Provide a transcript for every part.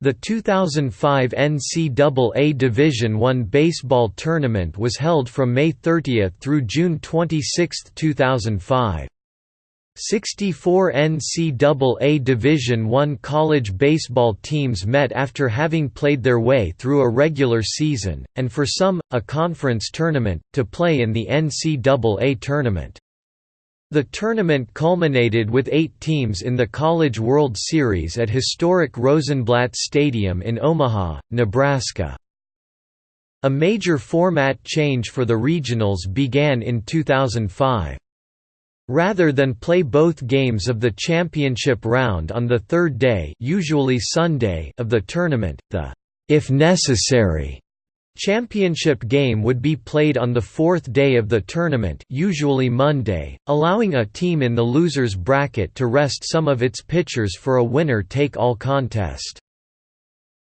The 2005 NCAA Division I baseball tournament was held from May 30 through June 26, 2005. 64 NCAA Division I college baseball teams met after having played their way through a regular season, and for some, a conference tournament, to play in the NCAA tournament. The tournament culminated with eight teams in the College World Series at historic Rosenblatt Stadium in Omaha, Nebraska. A major format change for the regionals began in 2005. Rather than play both games of the championship round on the third day usually Sunday of the tournament, the if necessary Championship game would be played on the fourth day of the tournament usually Monday, allowing a team in the loser's bracket to rest some of its pitchers for a winner-take-all contest.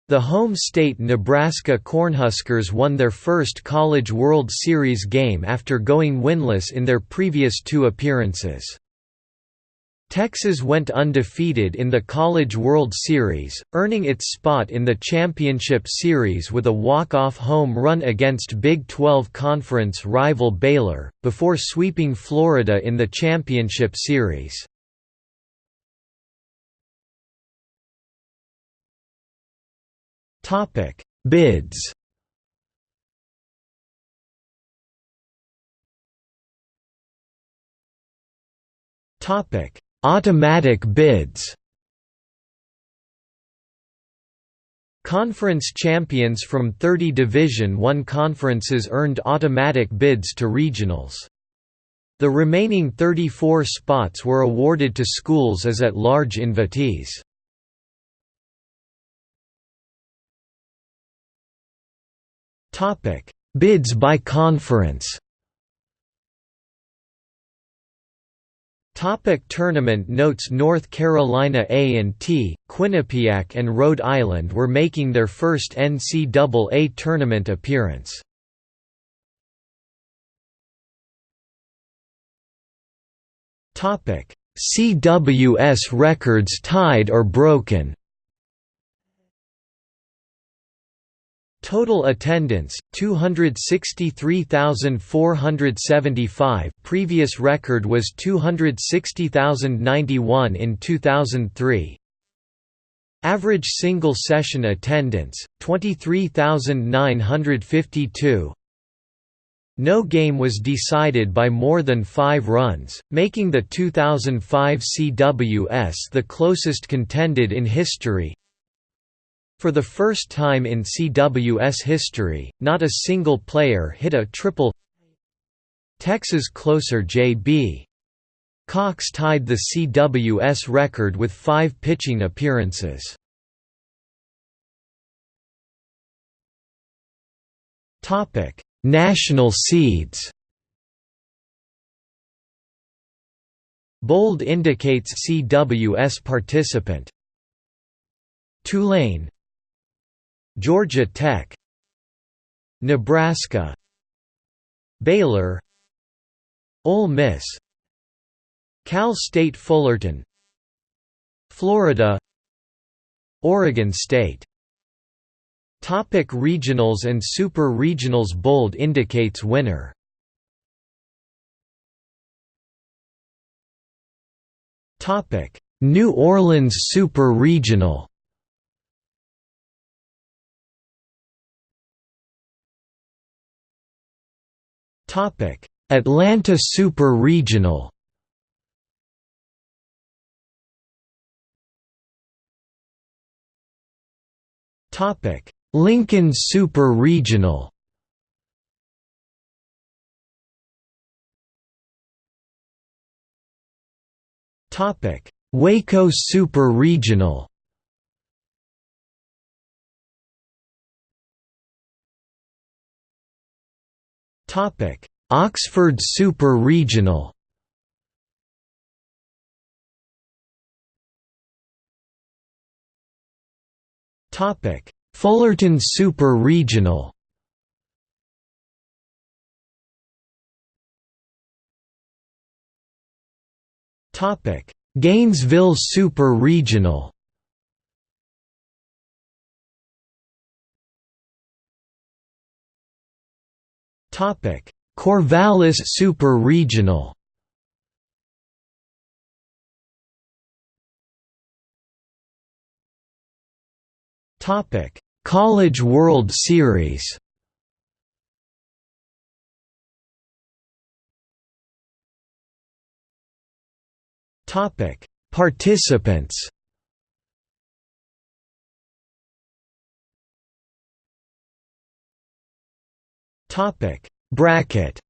The home state Nebraska Cornhuskers won their first College World Series game after going winless in their previous two appearances. Texas went undefeated in the College World Series, earning its spot in the championship series with a walk-off home run against Big 12 Conference rival Baylor, before sweeping Florida in the championship series. Bids Topic Automatic bids Conference champions from 30 Division I conferences earned automatic bids to regionals. The remaining 34 spots were awarded to schools as at-large invitees. Bids by conference Topic tournament notes North Carolina A&T, Quinnipiac and Rhode Island were making their first NCAA tournament appearance. Topic: CWS records tied or broken Total attendance 263,475 previous record was 260,091 in 2003 Average single session attendance 23,952 no game was decided by more than five runs, making the 2005 CWS the closest contended in history for the first time in CWS history, not a single player hit a triple Texas closer J.B. Cox tied the CWS record with five pitching appearances. National seeds Bold indicates CWS participant Tulane Georgia Tech Nebraska Baylor Ole Miss Cal State Fullerton Florida Oregon State. Topic regionals and super regionals Bold indicates winner. Topic New Orleans Super Regional Atlanta Super Regional. Topic: Lincoln Super Regional. Topic: Waco Super Regional. Oxford Super Regional. Topic: Fullerton Super Regional. Topic: Gainesville Super Regional. Corvallis Super Regional. Topic: College World Series. Topic: Participants. Topic: Bracket.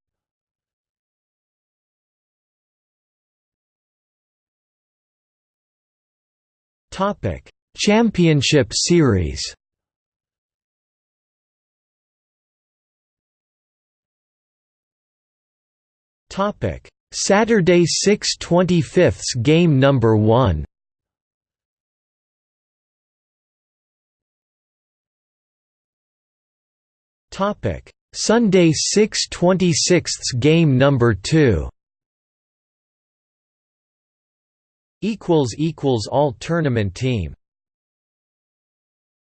Topic: Championship Series. Topic: Saturday 6 25 game number 1. Topic: Sunday 6 26 game number 2. equals equals all tournament team